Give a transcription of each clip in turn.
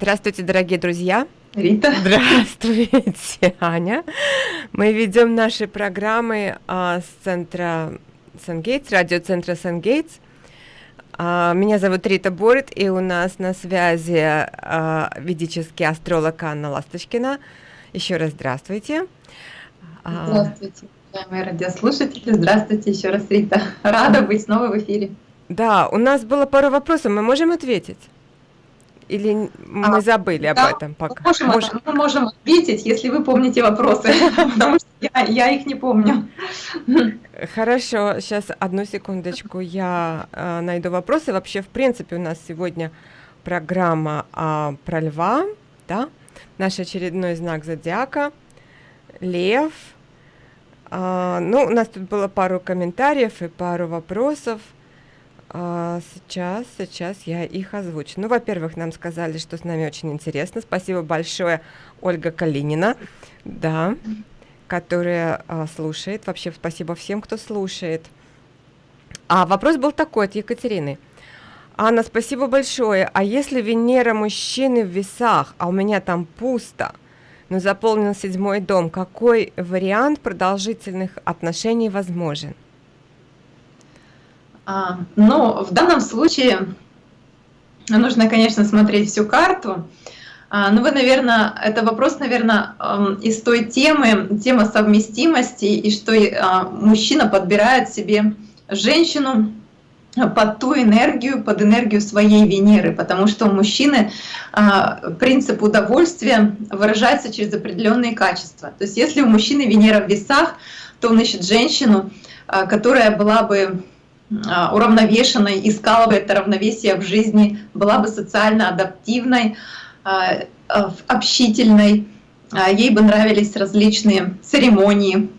Здравствуйте, дорогие друзья. Рита. Здравствуйте, Аня. Мы ведем наши программы а, с центра Сангейтс, радиоцентра Сангейтс. А, меня зовут Рита Борит, и у нас на связи а, ведический астролог Анна Ласточкина. Еще раз здравствуйте. А, здравствуйте, уважаемые радиослушатели. Здравствуйте еще раз, Рита. Рада быть снова в эфире. Да, у нас было пару вопросов, мы можем ответить? Или мы а, забыли об да, этом пока? Мы можем, Может... мы можем ответить, если вы помните вопросы, потому что я, я их не помню. Хорошо, сейчас одну секундочку, я э, найду вопросы. Вообще, в принципе, у нас сегодня программа э, про льва, да? Наш очередной знак зодиака, лев. Э, ну, у нас тут было пару комментариев и пару вопросов. А, сейчас, сейчас я их озвучу. Ну, во-первых, нам сказали, что с нами очень интересно. Спасибо большое, Ольга Калинина, да, которая а, слушает. Вообще, спасибо всем, кто слушает. А вопрос был такой от Екатерины. Анна, спасибо большое. А если Венера мужчины в весах, а у меня там пусто, но заполнен седьмой дом, какой вариант продолжительных отношений возможен? А, но в данном случае нужно, конечно, смотреть всю карту. А, ну, вы, наверное, это вопрос, наверное, из той темы, тема совместимости, и что а, мужчина подбирает себе женщину под ту энергию, под энергию своей Венеры, потому что у мужчины принцип удовольствия выражается через определенные качества. То есть если у мужчины Венера в весах, то он ищет женщину, которая была бы а, уравновешенной, искала бы это равновесие в жизни, была бы социально адаптивной, а, а, общительной, ей бы нравились различные церемонии,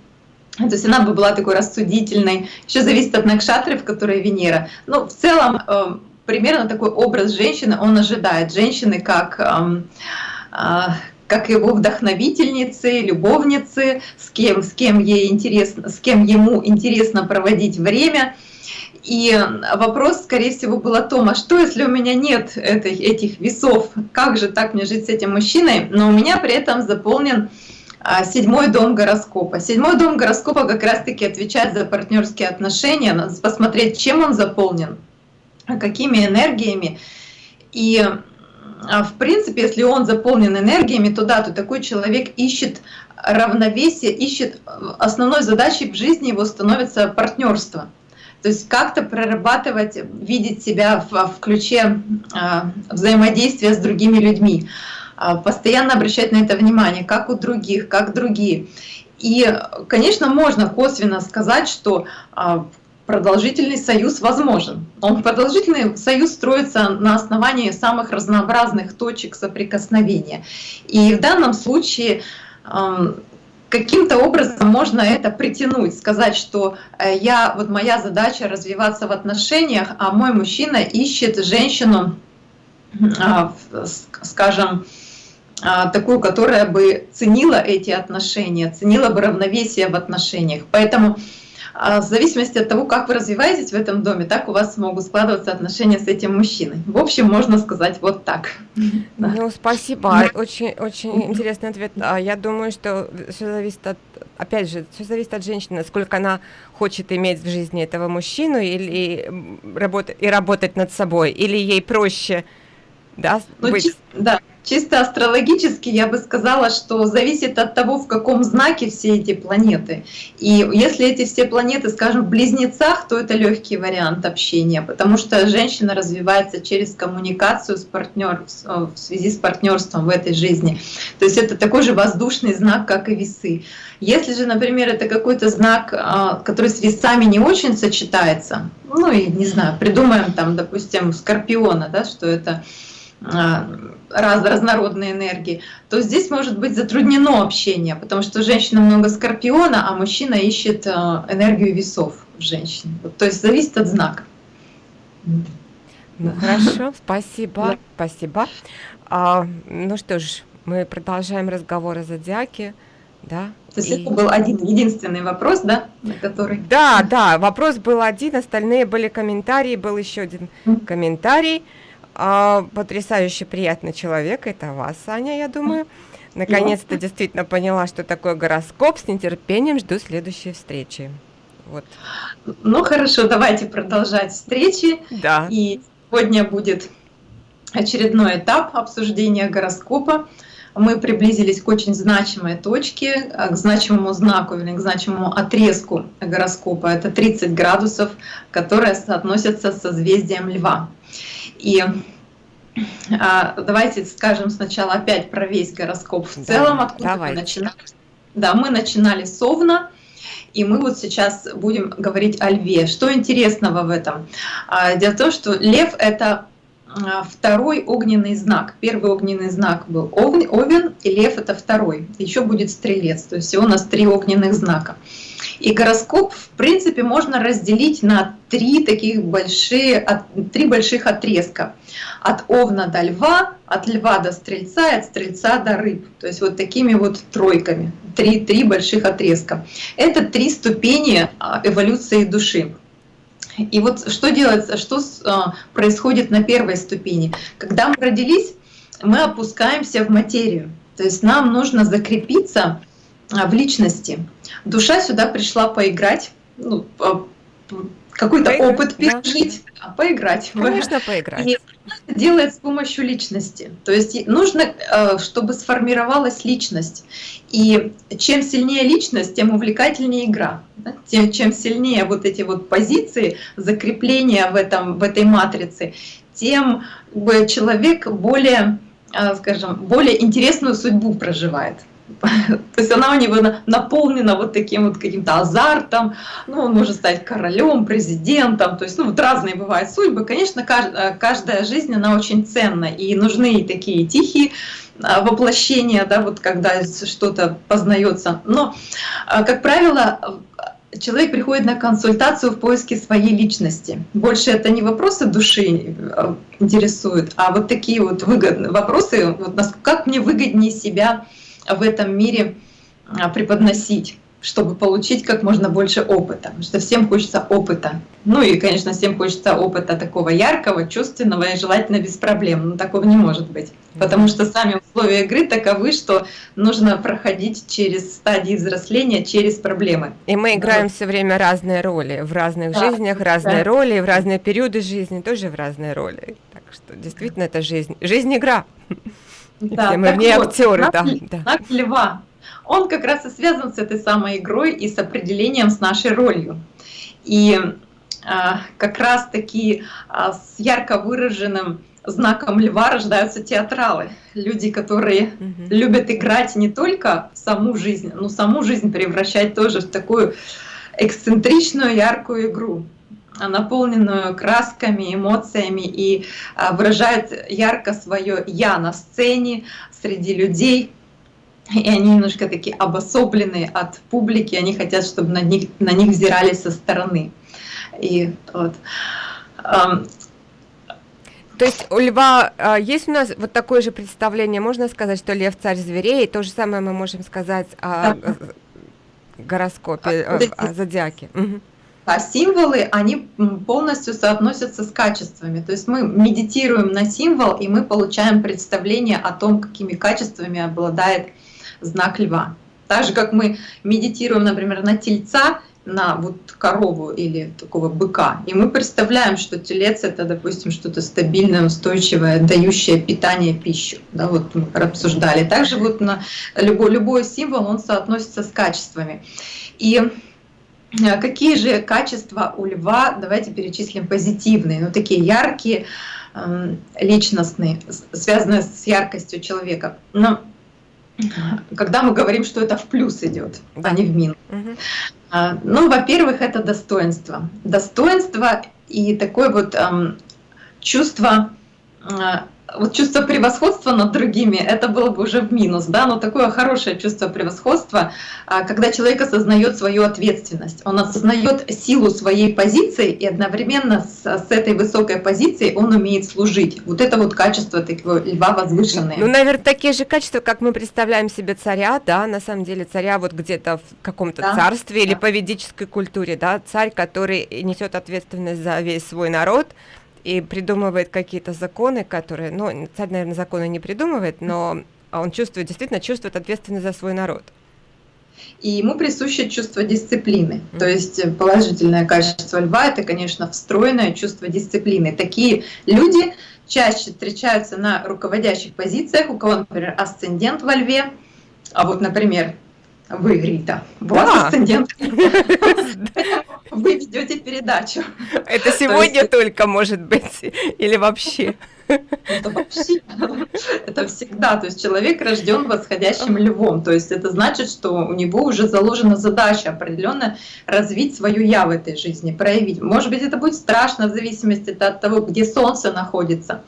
то есть она бы была такой рассудительной. Еще зависит от накшатры, в которой Венера. Но в целом э, примерно такой образ женщины он ожидает. Женщины как как его вдохновительницы, любовницы, с кем, с кем ей интересно, с кем ему интересно проводить время – и вопрос, скорее всего, был о том, а что, если у меня нет этих, этих весов, как же так мне жить с этим мужчиной, но у меня при этом заполнен а, седьмой дом гороскопа. Седьмой дом гороскопа как раз-таки отвечает за партнерские отношения, надо посмотреть, чем он заполнен, какими энергиями. И а, в принципе, если он заполнен энергиями, то да, то такой человек ищет равновесие, ищет основной задачей в жизни его становится партнерство. То есть как-то прорабатывать, видеть себя в, в ключе а, взаимодействия с другими людьми, а, постоянно обращать на это внимание, как у других, как другие. И, конечно, можно косвенно сказать, что а, продолжительный союз возможен. Он продолжительный союз строится на основании самых разнообразных точек соприкосновения. И в данном случае каким-то образом можно это притянуть, сказать, что э, я, вот моя задача развиваться в отношениях, а мой мужчина ищет женщину, а, скажем, а, такую, которая бы ценила эти отношения, ценила бы равновесие в отношениях. Поэтому в зависимости от того, как вы развиваетесь в этом доме, так у вас могут складываться отношения с этим мужчиной. В общем, можно сказать вот так. Ну, спасибо. Очень, очень интересный ответ. А Я думаю, что все зависит от, опять же, все зависит от женщины, сколько она хочет иметь в жизни этого мужчину или работать, и работать над собой, или ей проще да, ну, быть... да, Чисто астрологически я бы сказала, что зависит от того, в каком знаке все эти планеты. И если эти все планеты, скажем, в близнецах, то это легкий вариант общения, потому что женщина развивается через коммуникацию с партнер, в связи с партнерством в этой жизни. То есть это такой же воздушный знак, как и весы. Если же, например, это какой-то знак, а, который с весами не очень сочетается, ну и не знаю, придумаем там, допустим, скорпиона, да, что это раз, разнородные энергии, то здесь может быть затруднено общение, потому что женщина много скорпиона, а мужчина ищет а, энергию весов в женщине. То есть зависит от знака. Ну, хорошо, спасибо, да. спасибо. А, ну что ж, мы продолжаем разговор о зодиаке. Да, то есть и... это был один единственный вопрос, да, на который... Да, да, вопрос был один, остальные были комментарии, был еще один mm -hmm. А, потрясающе приятный человек, это вас, Аня, я думаю. Наконец-то действительно поняла, что такое гороскоп. С нетерпением жду следующей встречи. Вот. Ну хорошо, давайте продолжать встречи. Да. И сегодня будет очередной этап обсуждения гороскопа. Мы приблизились к очень значимой точке, к значимому знаку или к значимому отрезку гороскопа. Это 30 градусов, которые соотносятся с созвездием Льва. И а, давайте скажем сначала опять про весь гороскоп в целом, да, откуда давайте. мы начинали. Да, мы начинали с Овна, и мы вот сейчас будем говорить о льве. Что интересного в этом? А, дело в том, что лев — это второй огненный знак. Первый огненный знак был Овен, и лев — это второй. Еще будет стрелец, то есть всего у нас три огненных знака. И гороскоп, в принципе, можно разделить на три таких большие, три больших отрезка. От Овна до Льва, от Льва до Стрельца и от Стрельца до Рыб. То есть вот такими вот тройками. Три, три больших отрезка. Это три ступени а, эволюции души. И вот что делается, что а, происходит на первой ступени? Когда мы родились, мы опускаемся в материю. То есть нам нужно закрепиться а, в личности. Душа сюда пришла поиграть, ну, какой-то опыт пережить, да. поиграть. Конечно, поиграть. И делает с помощью личности. То есть нужно, э, чтобы сформировалась личность. И чем сильнее личность, тем увлекательнее игра. Тем, чем сильнее вот эти вот позиции, закрепления в, этом, в этой матрице, тем человек более, э, скажем, более интересную судьбу проживает. То есть она у него наполнена вот таким вот каким-то азартом, ну, он может стать королем, президентом, то есть, ну, вот разные бывают судьбы. Конечно, э, каждая жизнь, она очень ценна, и нужны и такие тихие а, воплощения, да, вот когда что-то познается. Но, а, как правило, человек приходит на консультацию в поиске своей личности. Больше это не вопросы души э, интересуют, а вот такие вот выгодные вопросы, вот как мне выгоднее себя в этом мире а, преподносить чтобы получить как можно больше опыта, потому что всем хочется опыта. Ну и, конечно, всем хочется опыта такого яркого, чувственного и желательно без проблем, но такого не может быть, потому что сами условия игры таковы, что нужно проходить через стадии взросления, через проблемы. И мы играем вот. все время разные роли, в разных да, жизнях разные да. роли, в разные периоды жизни тоже в разные роли. Так что действительно это жизнь, жизнь игра. Да, Все мы в ней вот, актеры, да. Знак льва. Он как раз и связан с этой самой игрой и с определением с нашей ролью. И а, как раз таки а, с ярко выраженным знаком льва рождаются театралы. Люди, которые угу. любят играть не только в саму жизнь, но саму жизнь превращать тоже в такую эксцентричную, яркую игру наполненную красками, эмоциями и а, выражает ярко свое «я» на сцене, среди людей. И они немножко такие обособленные от публики, они хотят, чтобы на них, на них взирали со стороны. И вот. То есть у льва а, есть у нас вот такое же представление, можно сказать, что лев царь зверей, и то же самое мы можем сказать о гороскопе, а, о, о зодиаке. Угу. А символы, они полностью соотносятся с качествами. То есть мы медитируем на символ, и мы получаем представление о том, какими качествами обладает знак льва. Так же, как мы медитируем, например, на тельца, на вот корову или такого быка, и мы представляем, что телец это, допустим, что-то стабильное, устойчивое, дающее питание, пищу. Да, вот мы обсуждали. Также вот на любой, любой символ, он соотносится с качествами. И какие же качества у льва, давайте перечислим позитивные, ну такие яркие, эм, личностные, связанные с яркостью человека. Но когда мы говорим, что это в плюс идет, а не в минус. Угу. Ну, во-первых, это достоинство. Достоинство и такое вот эм, чувство э, вот чувство превосходства над другими, это было бы уже в минус, да, но такое хорошее чувство превосходства, а, когда человек осознает свою ответственность, он осознает силу своей позиции и одновременно с, с этой высокой позицией он умеет служить. Вот это вот качество такого льва возвышенное. Ну, наверное, такие же качества, как мы представляем себе царя, да, на самом деле царя вот где-то в каком-то да, царстве да. или по ведической культуре, да, царь, который несет ответственность за весь свой народ, и придумывает какие-то законы, которые, ну, царь, наверное, законы не придумывает, но он чувствует, действительно чувствует ответственность за свой народ. И ему присуще чувство дисциплины. То есть положительное качество льва это, конечно, встроенное чувство дисциплины. Такие люди чаще встречаются на руководящих позициях, у кого, например, асцендент во льве, а вот, например, вы, Рита, у вас асцендент. Вы ведете передачу. Это сегодня только может быть или вообще? Это вообще, это всегда. То есть человек рожден восходящим львом. То есть это значит, что у него уже заложена задача определенно развить свою я в этой жизни, проявить. Может быть, это будет страшно в зависимости от того, где солнце находится.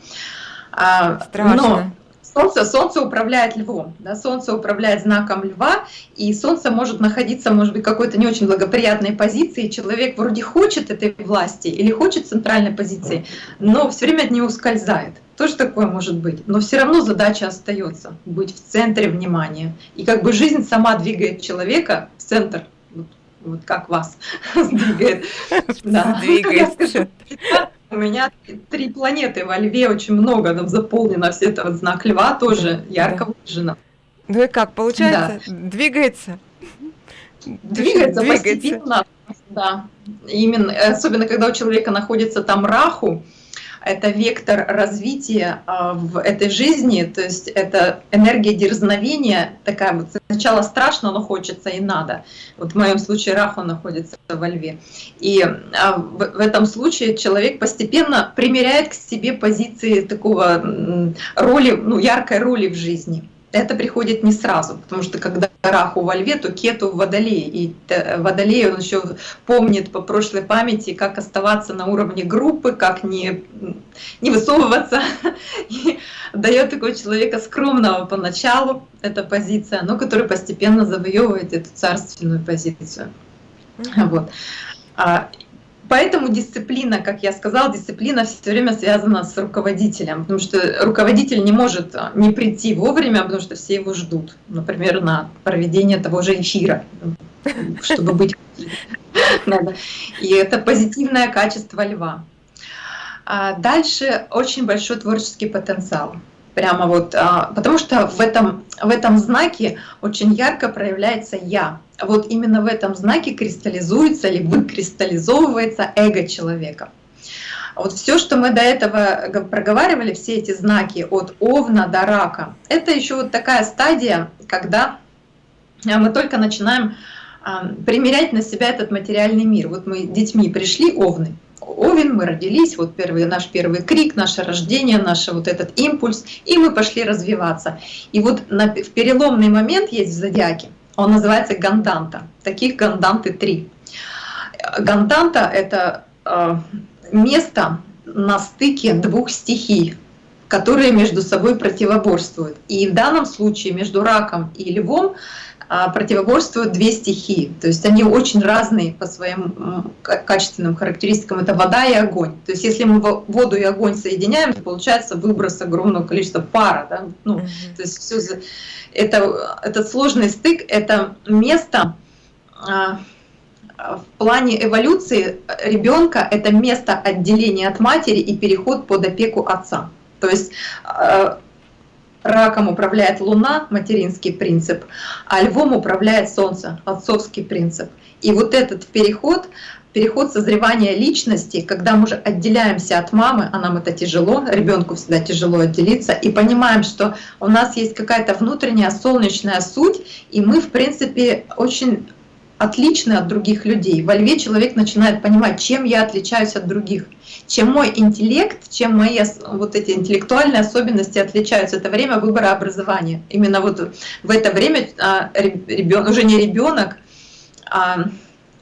А, страшно. Но Солнце, солнце управляет львом, да, Солнце управляет знаком льва, и Солнце может находиться, может быть, в какой-то не очень благоприятной позиции. Человек вроде хочет этой власти или хочет центральной позиции, но все время от нее ускользает. Тоже такое может быть. Но все равно задача остается быть в центре внимания. И как бы жизнь сама двигает человека в центр, вот, вот как вас двигает. Двигает. У меня три планеты во Льве, очень много, там заполнено все это вот знак Льва тоже ярко выражено. Ну и как, получается, да. двигается? Двигается, двигается постепенно, да. Именно, особенно когда у человека находится там Раху, это вектор развития а, в этой жизни, то есть это энергия дерзновения, такая вот сначала страшно, но хочется и надо. Вот в моем случае Раху находится во льве. И а, в этом случае человек постепенно примеряет к себе позиции такого роли, ну, яркой роли в жизни это приходит не сразу, потому что когда Раху во льве, то Кету в водолее. И водолей он еще помнит по прошлой памяти, как оставаться на уровне группы, как не, не высовываться. И дает такого человека скромного поначалу, эта позиция, но который постепенно завоевывает эту царственную позицию. Вот. Поэтому дисциплина, как я сказала, дисциплина все время связана с руководителем, потому что руководитель не может а, не прийти вовремя, потому что все его ждут, например, на проведение того же эфира, чтобы быть. И это позитивное качество льва. А дальше очень большой творческий потенциал. Прямо вот, а, потому что в этом, в этом знаке очень ярко проявляется «я». Вот именно в этом знаке кристаллизуется или выкристаллизовывается эго человека. Вот все, что мы до этого проговаривали, все эти знаки от Овна до Рака, это еще вот такая стадия, когда мы только начинаем а, примерять на себя этот материальный мир. Вот мы детьми пришли, Овны, Овен, мы родились, вот первый, наш первый крик, наше рождение, наш вот этот импульс, и мы пошли развиваться. И вот на, в переломный момент есть в зодиаке, он называется ганданта. Таких ганданты три. Ганданта — это э, место на стыке двух стихий, которые между собой противоборствуют. И в данном случае между раком и львом противоборствуют две стихии. То есть они очень разные по своим качественным характеристикам. Это вода и огонь. То есть если мы воду и огонь соединяем, то получается выброс огромного количества пара. Да? Ну, mm -hmm. То есть все это, этот сложный стык — это место а, в плане эволюции ребенка это место отделения от матери и переход под опеку отца. То есть а, Раком управляет Луна, материнский принцип, а Львом управляет Солнце, отцовский принцип. И вот этот переход, переход созревания личности, когда мы уже отделяемся от мамы, а нам это тяжело, ребенку всегда тяжело отделиться, и понимаем, что у нас есть какая-то внутренняя солнечная суть, и мы, в принципе, очень отличны от других людей. Во льве человек начинает понимать, чем я отличаюсь от других – чем мой интеллект, чем мои вот эти интеллектуальные особенности отличаются. Это время выбора образования. Именно вот в это время а, ребенок, уже не ребенок, а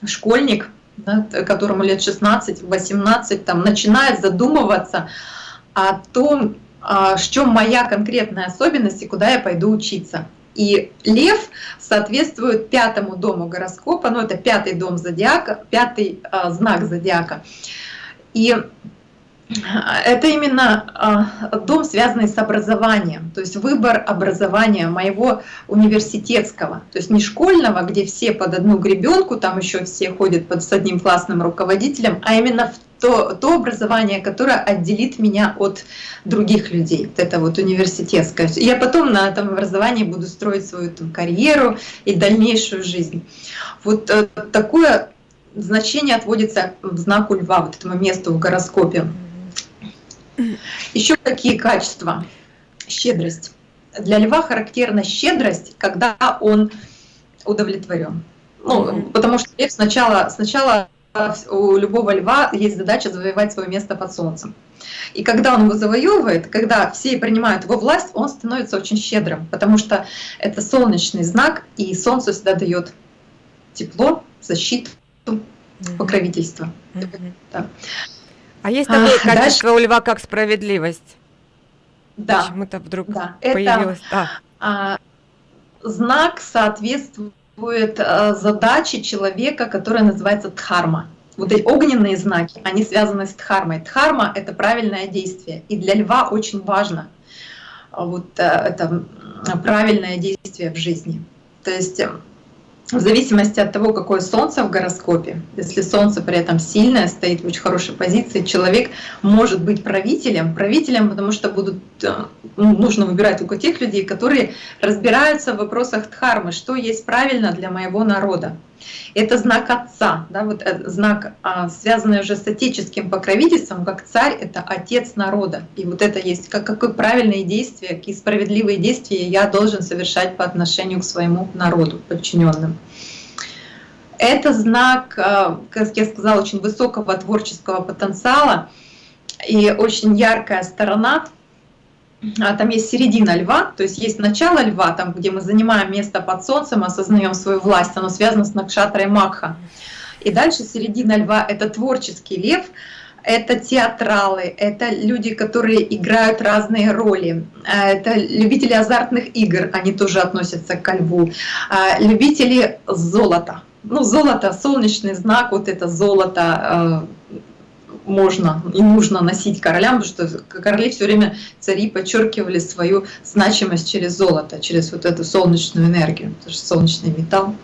школьник, да, которому лет 16-18, там, начинает задумываться о том, а, в чем моя конкретная особенность и куда я пойду учиться. И лев соответствует пятому дому гороскопа, ну это пятый дом зодиака, пятый а, знак зодиака. И это именно а, дом, связанный с образованием, то есть выбор образования моего университетского, то есть не школьного, где все под одну гребенку, там еще все ходят под, с одним классным руководителем, а именно то, то образование, которое отделит меня от других людей. Вот это вот университетское. Я потом на этом образовании буду строить свою там, карьеру и дальнейшую жизнь. Вот э, такое значение отводится в знаку льва, вот этому месту в гороскопе. Еще какие качества? Щедрость. Для льва характерна щедрость, когда он удовлетворен. Ну, потому что лев сначала, сначала у любого льва есть задача завоевать свое место под солнцем. И когда он его завоевывает, когда все принимают его власть, он становится очень щедрым, потому что это солнечный знак, и солнце всегда дает тепло, защиту, покровительство. Да. А есть такое а, качество дальше... у льва, как справедливость? Да. Почему-то вдруг да. появилось. Это, а, знак соответствует э, задаче человека, которая называется дхарма. Вот эти огненные знаки, они связаны с дхармой. Дхарма — это правильное действие. И для льва очень важно вот э, это правильное действие в жизни. То есть э, в зависимости от того, какое солнце в гороскопе, если солнце при этом сильное, стоит в очень хорошей позиции, человек может быть правителем, правителем, потому что будут, э, ну, нужно выбирать только тех людей, которые разбираются в вопросах дхармы, что есть правильно для моего народа. Это знак отца, да, вот э, знак, а, связанный уже с отеческим покровительством, как царь — это отец народа. И вот это есть, как, какое правильные действия, какие справедливые действия я должен совершать по отношению к своему народу, подчиненным. Это знак, э, как я сказала, очень высокого творческого потенциала и очень яркая сторона — а, там есть середина льва, то есть есть начало льва, там, где мы занимаем место под солнцем, осознаем свою власть, оно связано с Накшатрой Макха. И дальше середина льва — это творческий лев, это театралы, это люди, которые играют разные роли, а, это любители азартных игр, они тоже относятся к льву, а, любители золота. Ну, золото, солнечный знак, вот это золото, можно и нужно носить королям, потому что короли все время цари подчеркивали свою значимость через золото, через вот эту солнечную энергию, потому что солнечный металл.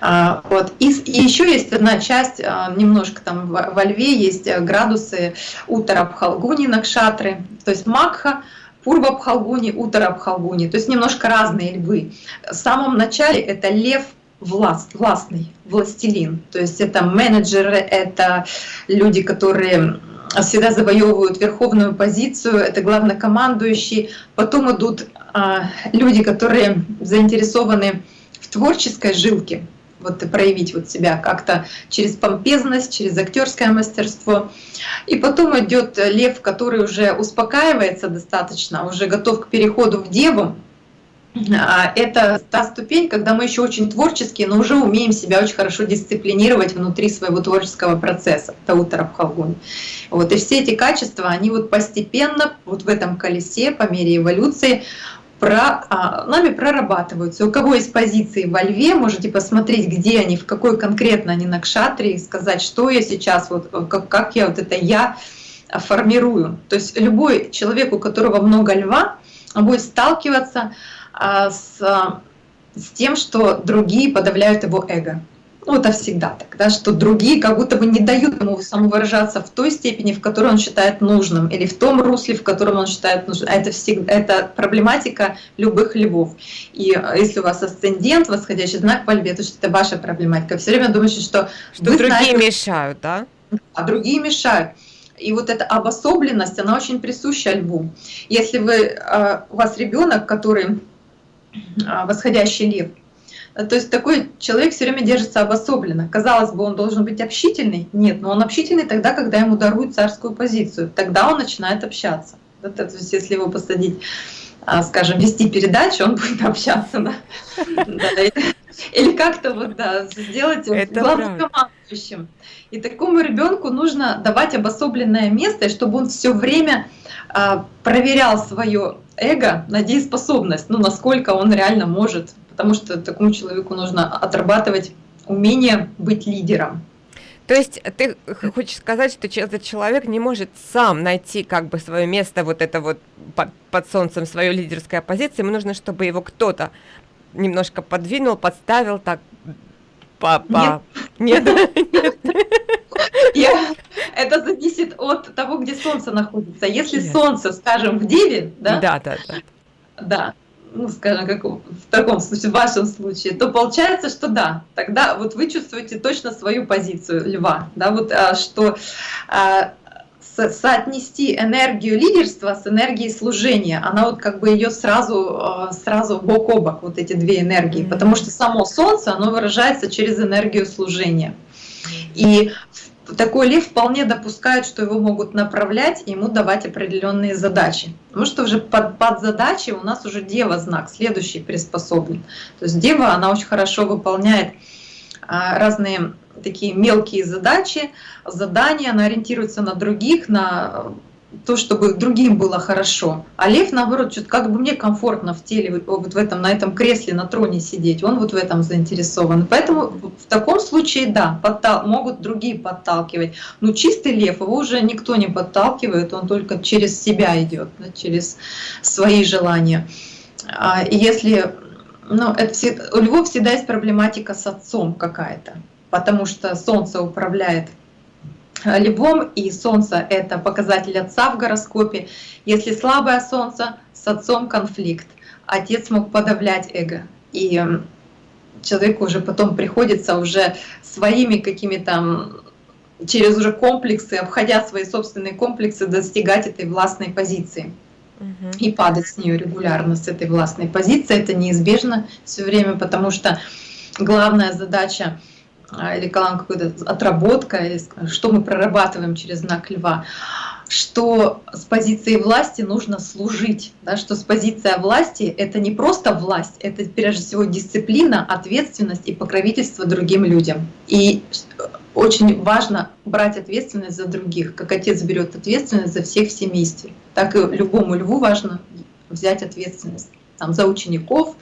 А, вот. И, и еще есть одна часть, а, немножко там во, во льве есть градусы утара Бхалгуни Накшатры, то есть Макха, Пурва Бхалгуни, Утара Бхалгуни, то есть немножко разные львы. В самом начале это лев власт, властный, властелин. То есть это менеджеры, это люди, которые всегда завоевывают верховную позицию, это главнокомандующие. Потом идут а, люди, которые заинтересованы в творческой жилке, вот проявить вот себя как-то через помпезность, через актерское мастерство. И потом идет лев, который уже успокаивается достаточно, уже готов к переходу в деву, это та ступень, когда мы еще очень творческие, но уже умеем себя очень хорошо дисциплинировать внутри своего творческого процесса, Таутара Бхалгуни. Вот, и все эти качества, они вот постепенно вот в этом колесе по мере эволюции про, а, нами прорабатываются. У кого есть позиции во льве, можете посмотреть, где они, в какой конкретно они на кшатре, и сказать, что я сейчас, вот, как, как я вот это я формирую. То есть любой человек, у которого много льва, он будет сталкиваться а, с, с тем, что другие подавляют его эго. Ну, это всегда так, да, что другие как будто бы не дают ему самовыражаться в той степени, в которой он считает нужным, или в том русле, в котором он считает нужным. Это, всегда, это проблематика любых львов. И если у вас асцендент, восходящий знак по льве, то это ваша проблематика. Все время думаете, что... Что другие знаете, мешают, да? А другие мешают. И вот эта обособленность, она очень присуща льву. Если вы, а, у вас ребенок, который а, восходящий лев. То есть такой человек все время держится обособленно. Казалось бы, он должен быть общительный. Нет, но он общительный тогда, когда ему даруют царскую позицию. Тогда он начинает общаться. То есть если его посадить, а, скажем, вести передачу, он будет общаться. Да? Или как-то вот, да, сделать его главнокомандующим. И такому ребенку нужно давать обособленное место, чтобы он все время а, проверял свое эго на дееспособность, ну, насколько он реально может, потому что такому человеку нужно отрабатывать умение быть лидером. То есть ты хочешь сказать, что этот человек не может сам найти как бы свое место, вот это вот под, под солнцем, свою лидерскую позицию, ему нужно, чтобы его кто-то немножко подвинул, подставил так, по... Нет. Нет. Я, это зависит от того, где Солнце находится. Если. Солнце, скажем, в Деве, да? Да, да, да. Да, ну, скажем, как в таком случае, в вашем случае, то получается, что да, тогда вот вы чувствуете точно свою позицию льва, да, вот а, что а, соотнести энергию лидерства с энергией служения. Она вот как бы ее сразу, а, сразу бок о бок, вот эти две энергии, потому что само Солнце, оно выражается через энергию служения. И такой лев вполне допускает, что его могут направлять и ему давать определенные задачи. Потому что уже под, под задачи у нас уже дева знак, следующий приспособлен. То есть дева, она очень хорошо выполняет а, разные такие мелкие задачи, задания, она ориентируется на других, на то, чтобы другим было хорошо. А лев, наоборот, что-то как бы мне комфортно в теле, вот в этом, на этом кресле, на троне сидеть, он вот в этом заинтересован. Поэтому в таком случае, да, подтал, могут другие подталкивать. Но чистый лев, его уже никто не подталкивает, он только через себя идет, да, через свои желания. А если, ну, это все, у львов всегда есть проблематика с отцом какая-то, потому что солнце управляет львом, и Солнце — это показатель отца в гороскопе. Если слабое Солнце, с отцом конфликт. Отец мог подавлять эго. И человеку уже потом приходится уже своими какими-то через уже комплексы, обходя свои собственные комплексы, достигать этой властной позиции. Угу. И падать с нее регулярно, с этой властной позиции. Это неизбежно все время, потому что главная задача а, или какая-то отработка, или что мы прорабатываем через знак льва, что с позиции власти нужно служить, да, что с позиции власти это не просто власть, это прежде всего дисциплина, ответственность и покровительство другим людям. И очень важно брать ответственность за других, как отец берет ответственность за всех в семействе, так и любому льву важно взять ответственность там, за учеников,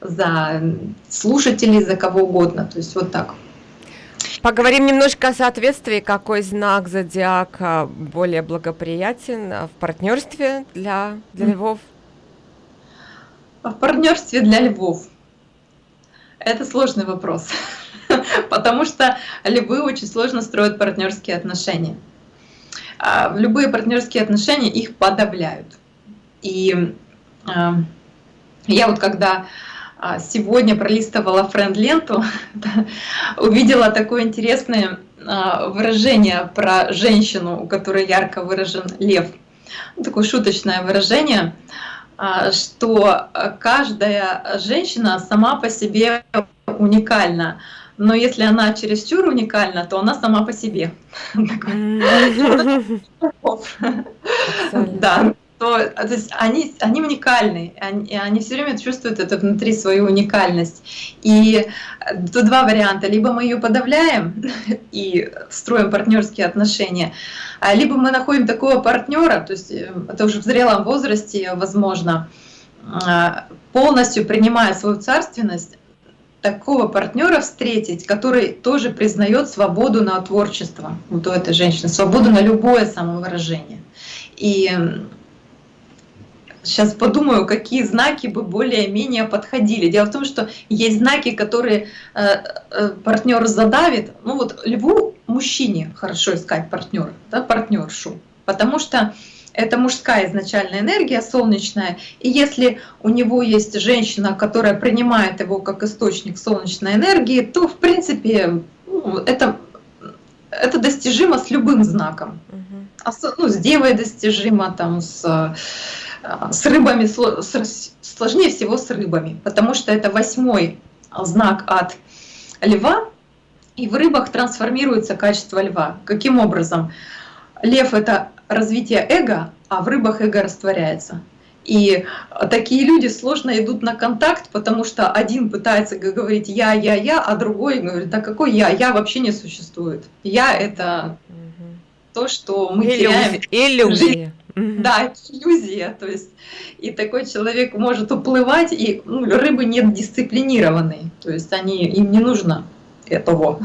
за слушателей, за кого угодно. То есть вот так. Поговорим немножко о соответствии, какой знак зодиака более благоприятен в партнерстве для, для львов? В партнерстве для львов. Это сложный вопрос, потому что львы очень сложно строят партнерские отношения. А в любые партнерские отношения их подавляют. И а, я вот когда а, сегодня пролистывала френд-ленту, увидела такое интересное а, выражение про женщину, у которой ярко выражен лев. Такое шуточное выражение, а, что каждая женщина сама по себе уникальна. Но если она чересчур уникальна, то она сама по себе. Да, то, а, то есть они, они уникальны, они, они все время чувствуют это внутри свою уникальность. И э, тут два варианта. Либо мы ее подавляем и строим партнерские отношения, а либо мы находим такого партнера, то есть э, это уже в зрелом возрасте возможно, а, полностью принимая свою царственность, такого партнера встретить, который тоже признает свободу на творчество, вот у этой женщины, свободу на любое самовыражение. И сейчас подумаю, какие знаки бы более-менее подходили. Дело в том, что есть знаки, которые э, э, партнер задавит. Ну вот льву мужчине хорошо искать партнера, да, партнершу, потому что это мужская изначальная энергия, солнечная. И если у него есть женщина, которая принимает его как источник солнечной энергии, то в принципе ну, это, это достижимо с любым знаком. Угу. Ну, с девой достижимо, там, с а, с рыбами сложнее всего с рыбами, потому что это восьмой знак от льва, и в рыбах трансформируется качество льва. Каким образом? Лев — это развитие эго, а в рыбах эго растворяется. И такие люди сложно идут на контакт, потому что один пытается говорить «я, я, я», а другой говорит «да какой я? Я вообще не существует». «Я» — это то, что мы Иллюзия. теряем. Иллюзия. Да, иллюзия. То есть и такой человек может уплывать, и ну, рыбы не дисциплинированные. То есть они, им не нужно этого,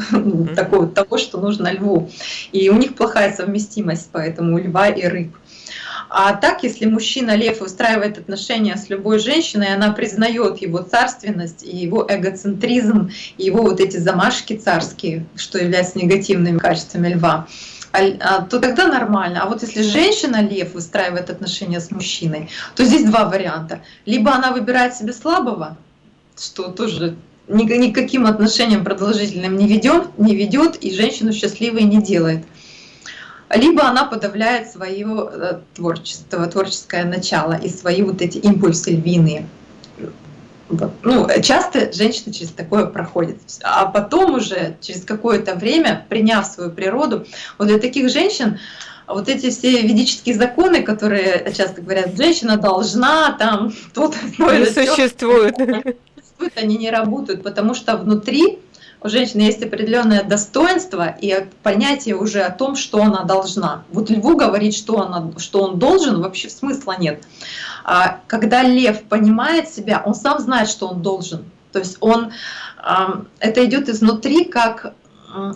такого, того, что нужно льву. И у них плохая совместимость, поэтому у льва и рыб. А так, если мужчина лев устраивает отношения с любой женщиной, она признает его царственность и его эгоцентризм, и его вот эти замашки царские, что являются негативными качествами льва, то тогда нормально. А вот если женщина лев выстраивает отношения с мужчиной, то здесь два варианта. Либо она выбирает себе слабого, что тоже никаким отношениям продолжительным не ведет, не ведет и женщину счастливой не делает. Либо она подавляет свое э, творчество, творческое начало и свои вот эти импульсы львиные. Ну, часто женщина через такое проходит. А потом уже, через какое-то время, приняв свою природу, вот для таких женщин вот эти все ведические законы, которые часто говорят, женщина должна там тут не существуют, они не работают, потому что внутри у женщины есть определенное достоинство и понятие уже о том, что она должна. Вот льву говорить, что, она, что он должен, вообще смысла нет. А когда лев понимает себя, он сам знает, что он должен. То есть он, это идет изнутри, как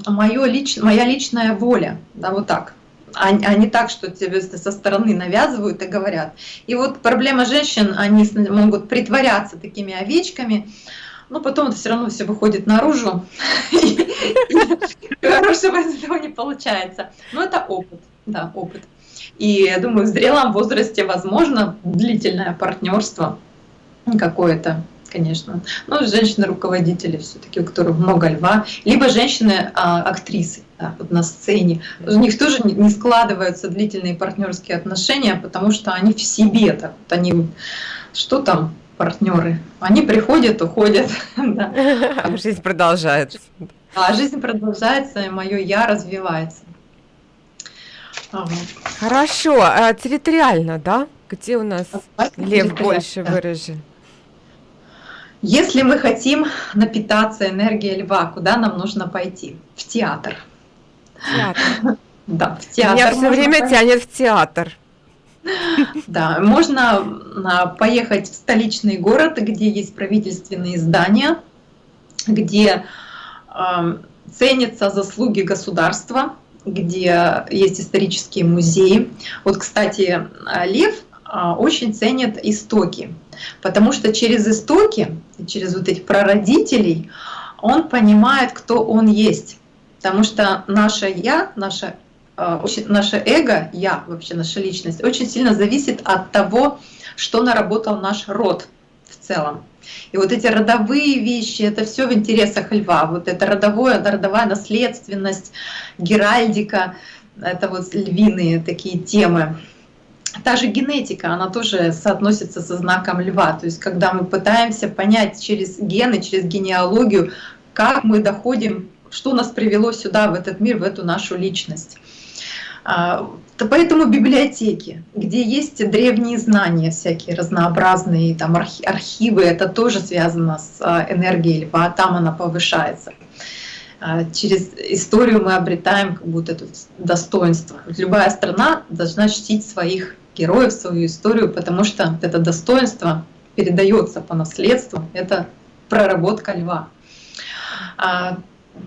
моё лич, моя личная воля, да, вот так а, а не так, что тебе со стороны навязывают и говорят. И вот проблема женщин, они могут притворяться такими овечками, но потом это все равно все выходит наружу, и хорошего из этого не получается. Но это опыт, да, опыт. И я думаю, в зрелом возрасте возможно длительное партнерство какое-то конечно. Но женщины-руководители все-таки, у которых много льва, либо женщины-актрисы да, вот на сцене. У них тоже не складываются длительные партнерские отношения, потому что они в себе так вот они что там партнеры, они приходят, уходят. А жизнь продолжается. А жизнь продолжается, и мое я развивается. Хорошо, а территориально, да? Где у нас лев больше выражен? Если мы хотим напитаться энергией льва, куда нам нужно пойти? В театр. Театр. Да, в театр. Меня все время пойти. тянет в театр. Да, можно а, поехать в столичный город, где есть правительственные здания, где э, ценятся заслуги государства, где есть исторические музеи. Вот, кстати, Лев а, очень ценит истоки, потому что через истоки, через вот этих прародителей, он понимает, кто он есть. Потому что наше «я», наше, а, наше эго, «я», вообще наша личность, очень сильно зависит от того, что наработал наш род в целом. И вот эти родовые вещи, это все в интересах льва. Вот это родовое, родовая наследственность, геральдика, это вот львиные такие темы. Та же генетика, она тоже соотносится со знаком льва. То есть когда мы пытаемся понять через гены, через генеалогию, как мы доходим, что нас привело сюда, в этот мир, в эту нашу личность. А, поэтому библиотеки, где есть древние знания всякие разнообразные, там архивы, это тоже связано с а, энергией льва, там она повышается. А, через историю мы обретаем как будто это достоинство. Любая страна должна чтить своих героев, свою историю, потому что это достоинство передается по наследству, это проработка льва.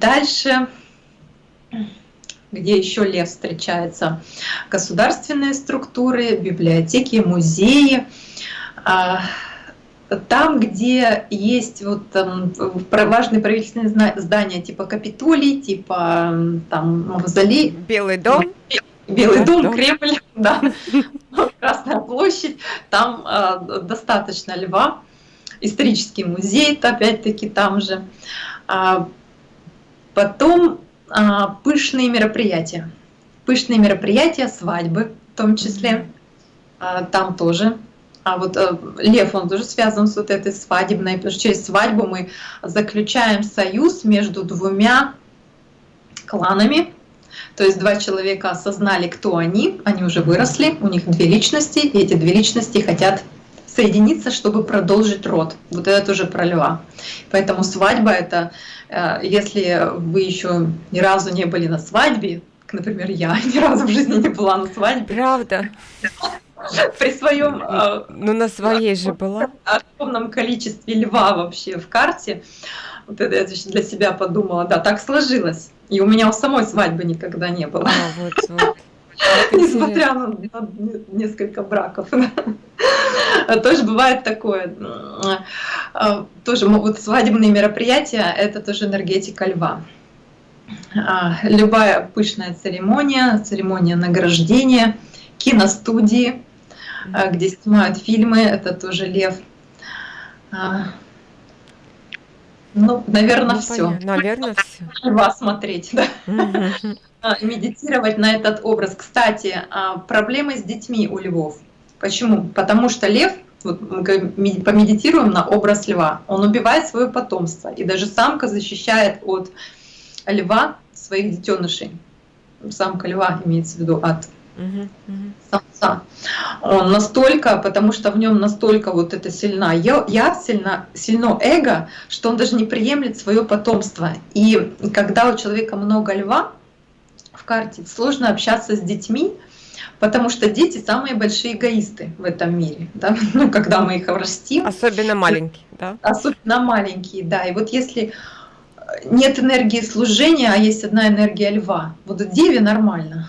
Дальше, где еще лев встречается, государственные структуры, библиотеки, музеи, а, там, где есть вот там, важные правительственные здания типа Капитолий, типа там Мавзолей. Белый дом. Белый дом, дом, Кремль, да, Красная площадь, там э, достаточно льва. Исторический музей, опять-таки там же. А, потом пышные мероприятия. Пышные мероприятия, свадьбы в том числе. А, там тоже а вот э, лев, он тоже связан с вот этой свадебной, потому что через свадьбу мы заключаем союз между двумя кланами. То есть два человека осознали, кто они, они уже выросли, у них две личности, и эти две личности хотят соединиться, чтобы продолжить род. Вот это тоже про льва. Поэтому свадьба это, э, если вы еще ни разу не были на свадьбе, например, я ни разу в жизни не была на свадьбе. Правда. при своем... А, ну, на своей же была. огромном количестве льва вообще в карте. Вот это я для себя подумала, да, так сложилось. И у меня у самой свадьбы никогда не было. А, вот, вот. Несмотря на несколько браков. Тоже бывает такое. А, тоже вот свадебные мероприятия, это тоже энергетика льва. А, любая пышная церемония, церемония награждения, киностудии, а, где снимают фильмы, это тоже лев. Ну, наверное, ну, все. Наверное, все. Льва смотреть, да. Медитировать на этот образ. Кстати, проблемы с детьми у львов. Почему? Потому что лев вот мы помедитируем на образ льва. Он убивает свое потомство, и даже самка защищает от льва своих детенышей. Самка льва имеется в виду от самца. Он настолько, потому что в нем настолько вот это сильна. Я, я сильно, сильно эго, что он даже не приемлет свое потомство. И когда у человека много льва в карте, сложно общаться с детьми, Потому что дети самые большие эгоисты в этом мире, да? ну, когда мы их растим. Особенно маленькие, да? Особенно маленькие, да. И вот если нет энергии служения, а есть одна энергия льва, вот в деве нормально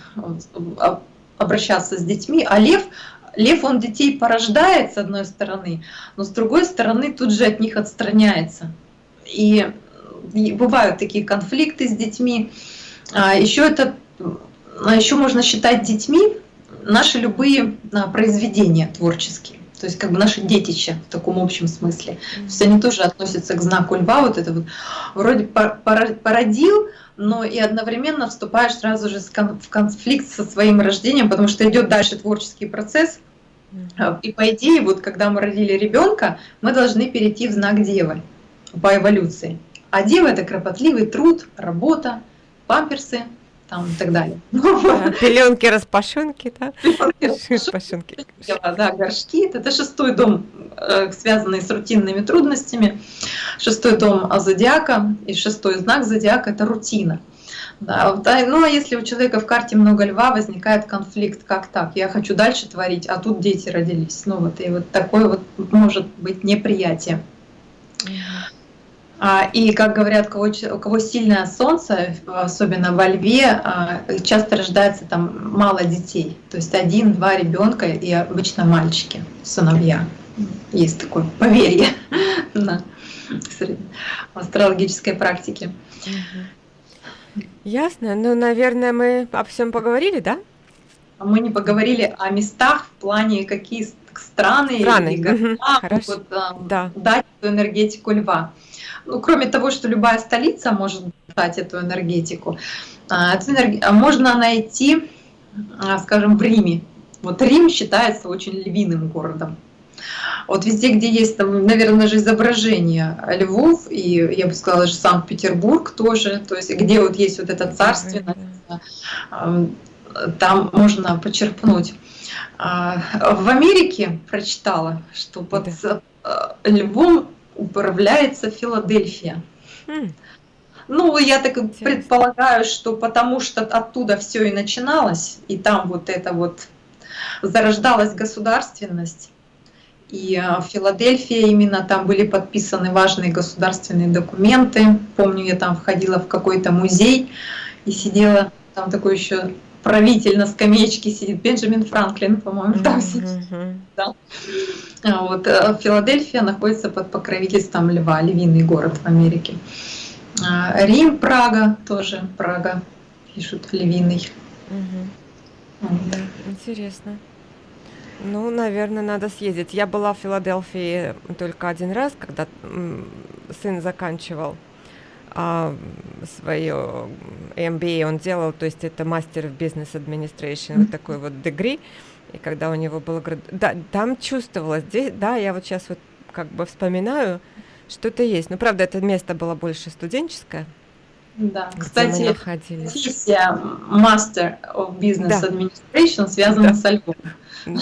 а, обращаться с детьми, а лев, лев он детей порождает с одной стороны, но с другой стороны тут же от них отстраняется. И, бывают такие конфликты с детьми. А еще это, а еще можно считать детьми наши любые а, произведения творческие, то есть как бы наши детища в таком общем смысле. То есть они тоже относятся к знаку льва, вот это вот вроде породил, но и одновременно вступаешь сразу же в конфликт со своим рождением, потому что идет дальше творческий процесс. И по идее, вот когда мы родили ребенка, мы должны перейти в знак Девы по эволюции. А Дева это кропотливый труд, работа, памперсы, там и так далее. Да, пеленки, распашонки, да? Распашонки. Да, горшки. Это шестой дом, э, связанный с рутинными трудностями. Шестой дом зодиака и шестой знак зодиака – это рутина. Да, ну а если у человека в карте много льва, возникает конфликт, как так? Я хочу дальше творить, а тут дети родились. Ну вот и вот такое вот может быть неприятие. А, и, как говорят, у кого, у кого сильное солнце, особенно во льве, а, часто рождается там мало детей. То есть один-два ребенка и обычно мальчики, сыновья. Есть такое поверье на астрологической практике. Ясно. Ну, наверное, мы о всем поговорили, да? Мы не поговорили о местах в плане, какие страны, страны. и города могут да. дать эту энергетику льва ну, кроме того, что любая столица может дать эту энергетику, а, эту энерг... А можно найти, а, скажем, в Риме. Вот Рим считается очень львиным городом. Вот везде, где есть, там, наверное, же изображение львов, и я бы сказала, же Санкт-Петербург тоже, то есть где вот есть вот эта царственность, там можно почерпнуть. В Америке прочитала, что под львом управляется Филадельфия. Mm. Ну, я так Интересно. предполагаю, что потому что оттуда все и начиналось, и там вот это вот зарождалась государственность. И а, в Филадельфии именно там были подписаны важные государственные документы. Помню, я там входила в какой-то музей и сидела, там такой еще правитель на скамеечке сидит, Бенджамин Франклин, по-моему, там сидит. Да. А вот э, Филадельфия находится под покровительством Льва, львиный город в Америке. А, Рим, Прага тоже, Прага, пишут львиный. Да, интересно. Ну, наверное, надо съездить. Я была в Филадельфии только один раз, когда сын заканчивал а, свое MBA он делал, то есть это мастер в бизнес administration, вот такой вот degree. И когда у него было... Да, там чувствовалось, здесь, да, я вот сейчас вот как бы вспоминаю, что-то есть. Ну, правда, это место было больше студенческое. Да, кстати, профессия Master of Business да. Administration связана да. со львом. Да.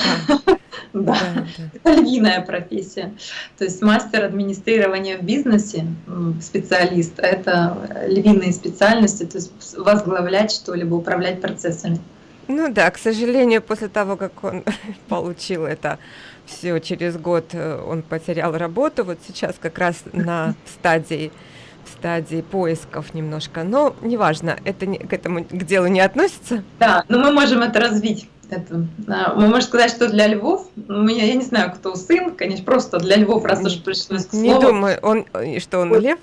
Да, это львиная профессия. То есть мастер администрирования в бизнесе, специалист, это львиные специальности, то есть возглавлять что-либо, управлять процессами. Ну да, к сожалению, после того, как он получил это все через год, э, он потерял работу. Вот сейчас как раз на стадии стадии поисков немножко, но неважно, это не, к этому к делу не относится. Да, но мы можем это развить это, мы можем сказать, что для львов, у меня, я не знаю, кто сын, конечно, просто для львов, раз уж пришлось слово. Не думаю, он, что он лев?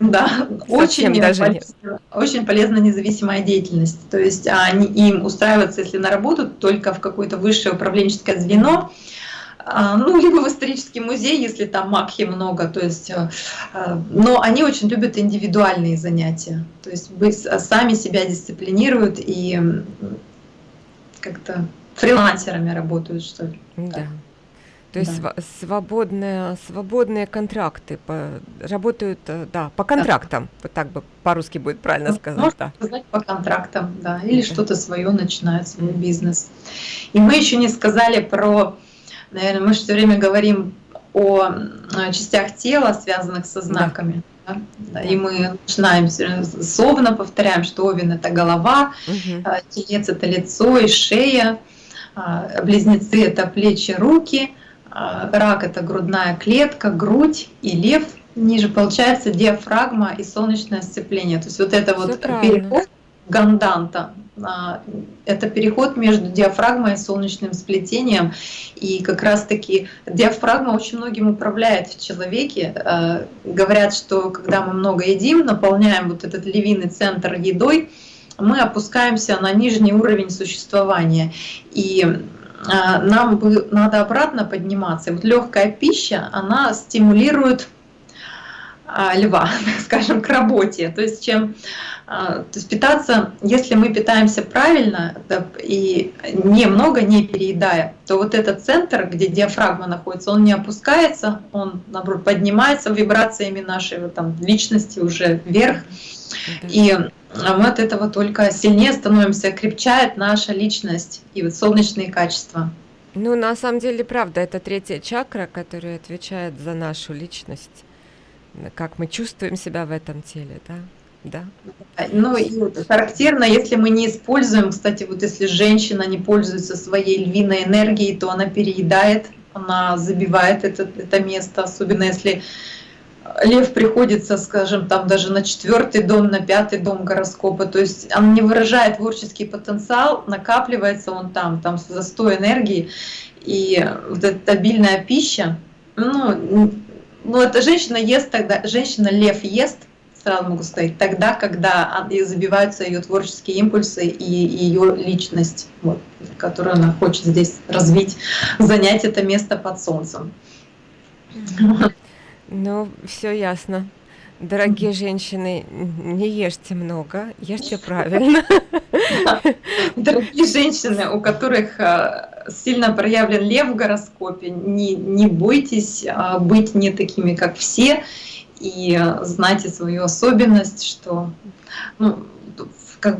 Да, очень даже полезно, очень полезна независимая деятельность. То есть они, им устраиваться, если на работу, только в какое-то высшее управленческое звено, а, ну, либо в исторический музей, если там макхи много, то есть, э, э, но они очень любят индивидуальные занятия, то есть сами себя дисциплинируют и как-то фрилансерами работают, что ли. Да. То есть да. свободные, свободные контракты по, работают, э, да, по контрактам, да. вот так бы по-русски будет правильно сказать. Можно да. сказать по контрактам, да, или да. что-то свое начинают, свой бизнес. И мы еще не сказали про, наверное, мы же все время говорим о частях тела, связанных со знаками. Да. Да? И мы начинаем словно повторяем, что овен это голова, угу. телец это лицо и шея, а, близнецы это плечи, руки, а, рак это грудная клетка, грудь и лев ниже получается диафрагма и солнечное сцепление. То есть вот это Всё вот правильно. переход ганданта. А, это переход между диафрагмой и солнечным сплетением. И как раз-таки диафрагма очень многим управляет в человеке. А, говорят, что когда мы много едим, наполняем вот этот львиный центр едой, мы опускаемся на нижний уровень существования. И а, нам надо обратно подниматься. Вот легкая пища, она стимулирует льва, скажем, к работе. То есть чем а, то есть питаться, если мы питаемся правильно и немного не переедая, то вот этот центр, где диафрагма находится, он не опускается, он, наоборот, поднимается вибрациями нашей там, личности уже вверх. И мы от этого только сильнее становимся, крепчает наша личность и вот солнечные качества. Ну, на самом деле, правда, это третья чакра, которая отвечает за нашу личность, как мы чувствуем себя в этом теле, да? да. Ну и характерно, если мы не используем, кстати, вот если женщина не пользуется своей львиной энергией, то она переедает, она забивает это, это место, особенно если лев приходится, скажем, там даже на четвертый дом, на пятый дом гороскопа, то есть он не выражает творческий потенциал, накапливается он там, там застой энергии, и вот эта обильная пища, ну, ну это женщина ест тогда, женщина лев ест, сразу могу сказать, тогда, когда забиваются ее творческие импульсы и ее личность, вот, которую она хочет здесь развить, занять это место под солнцем. Ну, все ясно. Дорогие женщины, не ешьте много, ешьте правильно. Дорогие женщины, у которых а, сильно проявлен лев в гороскопе, не, не бойтесь а, быть не такими, как все, и знайте свою особенность, что ну, как,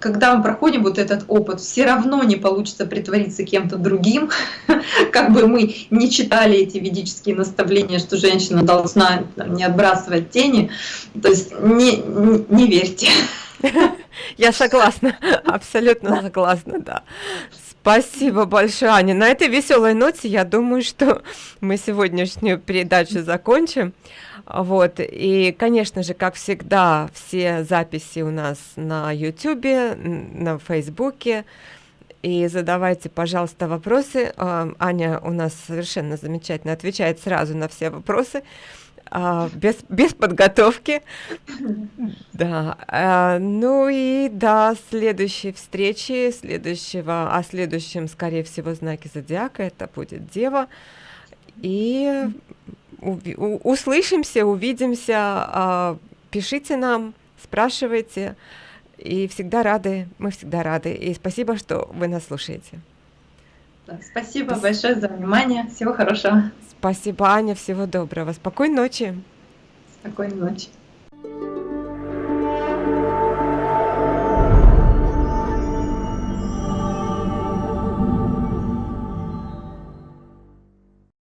когда мы проходим вот этот опыт, все равно не получится притвориться кем-то другим, как бы мы не читали эти ведические наставления, что женщина должна не отбрасывать тени, то есть не, не, не верьте. Я согласна, абсолютно согласна, да. Спасибо большое, Аня. На этой веселой ноте я думаю, что мы сегодняшнюю передачу закончим. Вот, и, конечно же, как всегда, все записи у нас на YouTube, на Фейсбуке, и задавайте, пожалуйста, вопросы. А, Аня у нас совершенно замечательно отвечает сразу на все вопросы. А, без, без подготовки. Да. А, ну и до следующей встречи, следующего, о следующем, скорее всего, знаке зодиака, это будет Дева. И услышимся, увидимся, а, пишите нам, спрашивайте, и всегда рады, мы всегда рады. И спасибо, что вы нас слушаете. Спасибо Спас... большое за внимание. Всего хорошего. Спасибо, Аня. Всего доброго. Спокойной ночи. Спокойной ночи.